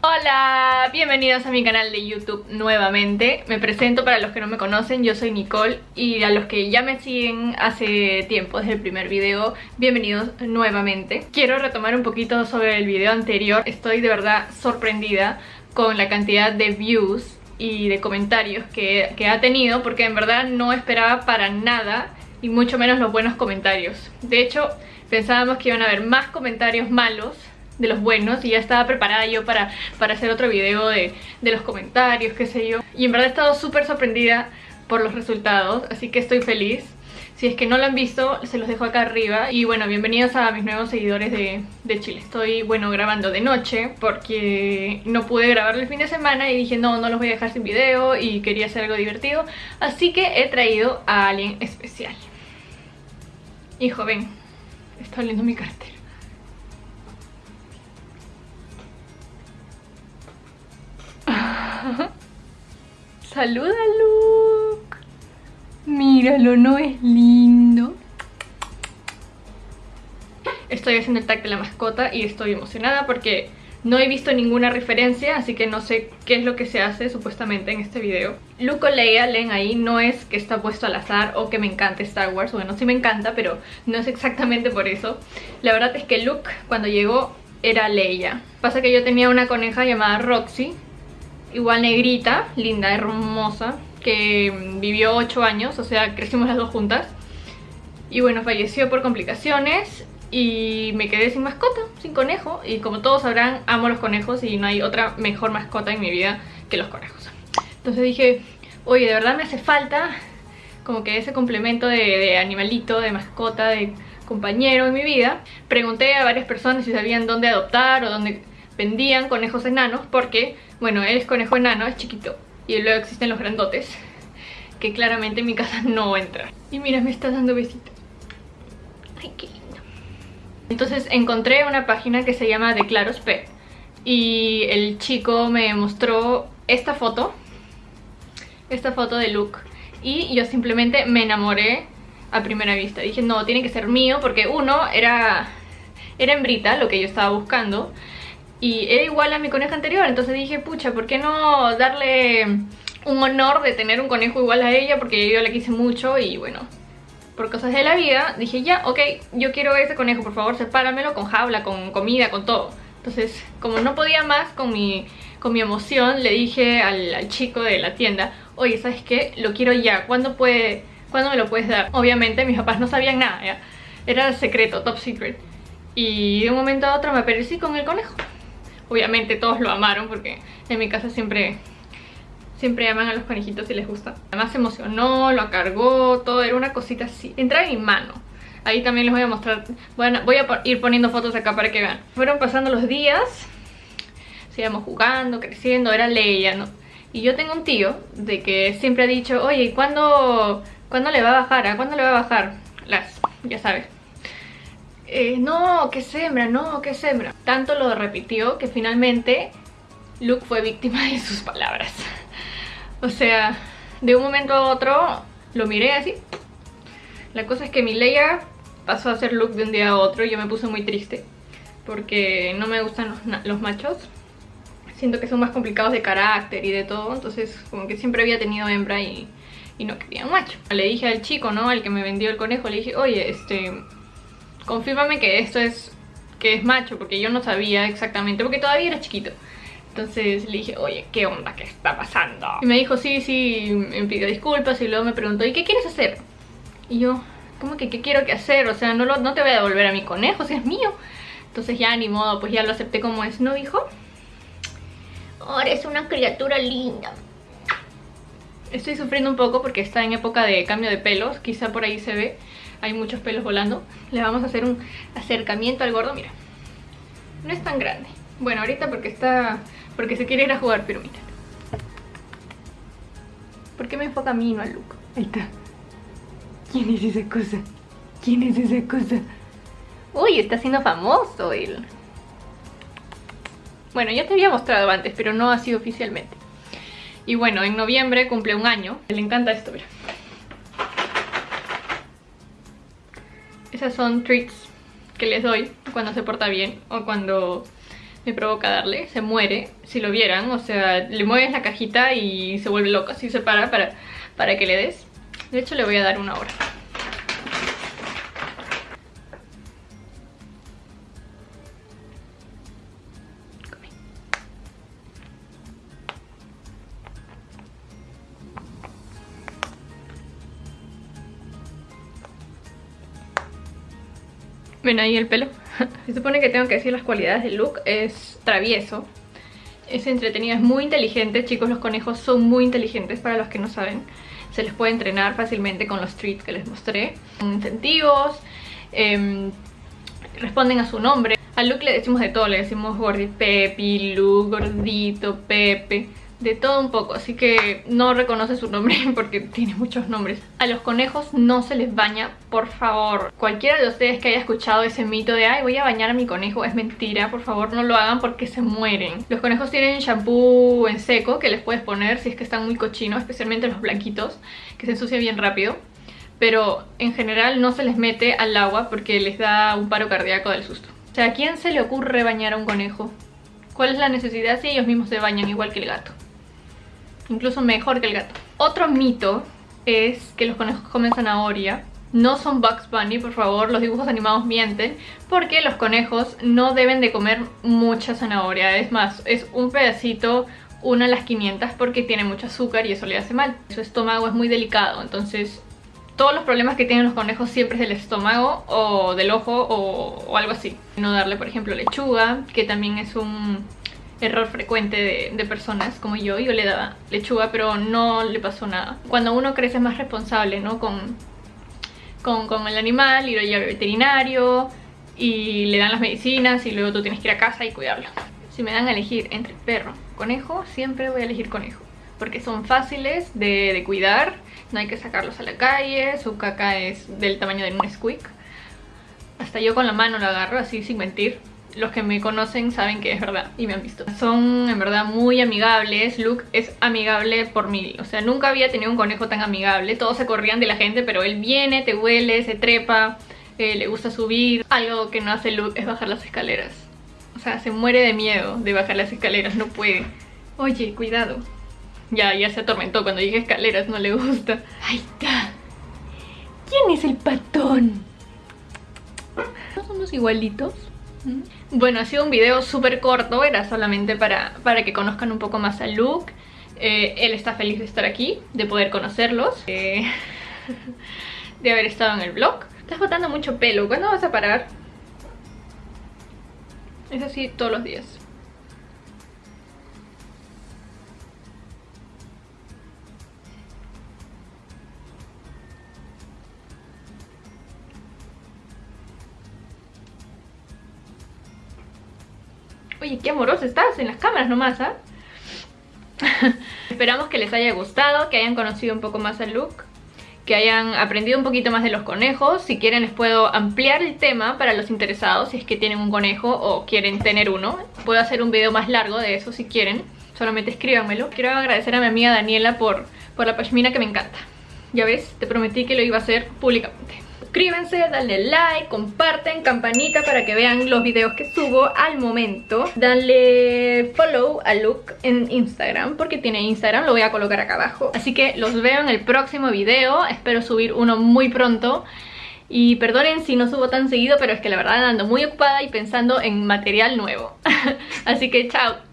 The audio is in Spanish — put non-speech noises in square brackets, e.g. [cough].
Hola, bienvenidos a mi canal de YouTube nuevamente. Me presento para los que no me conocen, yo soy Nicole Y a los que ya me siguen hace tiempo, desde el primer video Bienvenidos nuevamente. Quiero retomar un poquito sobre el video anterior. Estoy de verdad sorprendida con la cantidad de views y de comentarios que, que ha tenido Porque en verdad no esperaba para nada y mucho menos los buenos comentarios. De hecho, pensábamos que iban a haber más comentarios malos de los buenos y ya estaba preparada yo para, para hacer otro video de, de los comentarios, qué sé yo. Y en verdad he estado súper sorprendida por los resultados, así que estoy feliz. Si es que no lo han visto, se los dejo acá arriba. Y bueno, bienvenidos a mis nuevos seguidores de, de, Chile. Estoy, bueno, grabando de noche porque no pude grabar el fin de semana y dije no, no los voy a dejar sin video y quería hacer algo divertido. Así que he traído a alguien especial. Hijo, ven, está oliendo mi cartera. [laughs] Saluda Luke. Míralo, ¿no es lindo? Estoy haciendo el tag de la mascota y estoy emocionada porque no he visto ninguna referencia, así que no sé qué es lo que se hace supuestamente en este video. Luke o Leia, leen ahí, no es que está puesto al azar o que me encante Star Wars. Bueno, sí me encanta, pero no es exactamente por eso. La verdad es que Luke, cuando llegó, era Leia. Pasa que yo tenía una coneja llamada Roxy, igual negrita, linda, hermosa, que vivió 8 años, o sea, crecimos las dos juntas. Y bueno, falleció por complicaciones y me quedé sin mascota, sin conejo. Y como todos sabrán, amo los conejos y no hay otra mejor mascota en mi vida que los conejos. Entonces dije, oye, de verdad me hace falta como que ese complemento de, de animalito, de mascota, de compañero en mi vida. Pregunté a varias personas si sabían dónde adoptar o dónde vendían conejos enanos porque, bueno, él es conejo enano, es chiquito y luego existen los grandotes que claramente en mi casa no entran. Y mira, me está dando besitos. Ay, qué lindo. Entonces encontré una página que se llama Declaros Pet y el chico me mostró esta foto, esta foto de Luke y yo simplemente me enamoré a primera vista. Dije, no, tiene que ser mío porque uno era, era hembrita, lo que yo estaba buscando y era igual a mi coneja anterior, entonces dije, pucha, ¿por qué no darle un honor de tener un conejo igual a ella? Porque yo la quise mucho y bueno, por cosas de la vida, dije, ya, ok, yo quiero ese conejo, por favor, sepáramelo con jaula, con comida, con todo. Entonces, como no podía más con mi, con mi emoción, le dije al, chico de la tienda, oye, ¿sabes qué? Lo quiero ya, ¿cuándo, puede, ¿cuándo me lo puedes dar? Obviamente mis papás no sabían nada, ¿ya? era secreto, top secret. Y de un momento a otro me aparecí con el conejo obviamente todos lo amaron porque en mi casa siempre siempre aman a los conejitos y les gusta. Además se emocionó, lo cargó, todo era una cosita así. Entra en mi mano. Ahí también les voy a mostrar, bueno, voy a ir poniendo fotos acá para que vean. Fueron pasando los días, seguíamos jugando, creciendo, era Leia, ¿no? Y yo tengo un tío de que siempre ha dicho, oye, ¿cuándo, ¿cuándo le va a bajar? ¿A cuándo le va a bajar? Las, ya sabes, eh, no, que sembra, no, que sembra. Tanto lo repitió que finalmente Luke fue víctima de sus palabras. [laughs] O sea, de un momento a otro lo miré así. La cosa es que mi Leia pasó a ser Luke de un día a otro y yo me puse muy triste. Porque no me gustan los, machos. Siento que son más complicados de carácter y de todo. Entonces como que siempre había tenido hembra y, y no quería un macho. Le dije al chico, ¿no? Al que me vendió el conejo, le dije, oye, este confírmame que esto es que es macho, porque yo no sabía exactamente, porque todavía era chiquito. Entonces le dije, oye, ¿qué onda? ¿Qué está pasando? Y me dijo, sí, sí, me pidió disculpas y luego me preguntó, ¿y qué quieres hacer? Y yo, ¿cómo que qué quiero que hacer? O sea, no, lo, no te voy a devolver a mi conejo, si es mío. Entonces ya, ni modo, pues ya lo acepté como es, ¿no, hijo? Ahora es una criatura linda. Estoy sufriendo un poco porque está en época de cambio de pelos, quizá por ahí se ve hay muchos pelos volando. Le vamos a hacer un acercamiento al gordo, mira. No es tan grande. Bueno, ahorita porque está... porque se quiere ir a jugar, pero mira. ¿Por qué me enfoca a mí no al look? Ahí está. ¿Quién es esa cosa? ¿Quién es esa cosa? Uy, está siendo famoso él. Bueno, ya te había mostrado antes, pero no así oficialmente. Y bueno, en noviembre cumple un año. Le encanta esto, mira. Esas son treats que les doy cuando se porta bien o cuando me provoca darle, se muere, si lo vieran, o sea, le mueves la cajita y se vuelve loco, así se para para, para que le des. De hecho le voy a dar una hora. Ven ahí el pelo. [laughs] Se supone que tengo que decir las cualidades de Luke. Es travieso. Es entretenido, es muy inteligente. Chicos, los conejos son muy inteligentes para los que no saben. Se les puede entrenar fácilmente con los treats que les mostré. Incentivos. Em, responden a su nombre. A Luke le decimos de todo. Le decimos gordito Pepe, Luke, gordito, Pepe de todo un poco, así que no reconoce su nombre [laughs] porque tiene muchos nombres. A los conejos no se les baña, por favor. Cualquiera de ustedes que haya escuchado ese mito de ay, voy a bañar a mi conejo, es mentira, por favor no lo hagan porque se mueren. Los conejos tienen shampoo en seco que les puedes poner si es que están muy cochinos, especialmente los blanquitos, que se ensucia bien rápido. Pero en general no se les mete al agua porque les da un paro cardíaco del susto. O sea, ¿a quién se le ocurre bañar a un conejo? ¿Cuál es la necesidad si ellos mismos se bañan igual que el gato? Incluso mejor que el gato. Otro mito es que los conejos comen zanahoria. No son Bugs Bunny, por favor, los dibujos animados mienten Porque los conejos no deben de comer mucha zanahoria Es más, es un pedacito, una a las 500 porque tiene mucho azúcar y eso le hace mal Su estómago es muy delicado, entonces todos los problemas que tienen los conejos siempre es del estómago o del ojo o, o algo así No darle, por ejemplo, lechuga, que también es un error frecuente de, personas como yo. Yo le daba lechuga, pero no le pasó nada. Cuando uno crece más responsable, ¿no? Con, con, el animal y lo lleva al veterinario y le dan las medicinas y luego tú tienes que ir a casa y cuidarlo. Si me dan a elegir entre perro conejo, siempre voy a elegir conejo. Porque son fáciles de, de cuidar, no hay que sacarlos a la calle, su caca es del tamaño de un squeak. Hasta yo con la mano lo agarro así sin mentir los que me conocen saben que es verdad y me han visto. Son en verdad muy amigables, Luke es amigable por mí, o sea, nunca había tenido un conejo tan amigable, todos se corrían de la gente, pero él viene, te huele, se trepa, eh, le gusta subir. Algo que no hace Luke es bajar las escaleras. O sea, se muere de miedo de bajar las escaleras, no puede. Oye, cuidado. Ya, ya se atormentó cuando dije escaleras, no le gusta. Ahí está. ¿Quién es el patón? ¿No somos igualitos? Bueno, ha sido un video súper corto, era solamente para, para que conozcan un poco más a Luke. Eh, él está feliz de estar aquí, de poder conocerlos, de [laughs] haber estado en el vlog. Estás botando mucho pelo, ¿cuándo vas a parar? Es así todos los días. Oye, qué amoroso estás en las cámaras nomás, ¿ah? [laughs] Esperamos que les haya gustado, que hayan conocido un poco más a Luke que hayan aprendido un poquito más de los conejos. Si quieren les puedo ampliar el tema para los interesados, si es que tienen un conejo o quieren tener uno. Puedo hacer un video más largo de eso si quieren, solamente escríbanmelo. Quiero agradecer a mi amiga Daniela por, por la pashmina que me encanta. Ya ves, te prometí que lo iba a hacer públicamente suscríbanse, denle like, comparten, campanita para que vean los videos que subo al momento. Danle follow a Luke en Instagram, porque tiene Instagram, lo voy a colocar acá abajo. Así que los veo en el próximo video, espero subir uno muy pronto. Y perdonen si no subo tan seguido, pero es que la verdad ando muy ocupada y pensando en material nuevo. [laughs] Así que. Chao.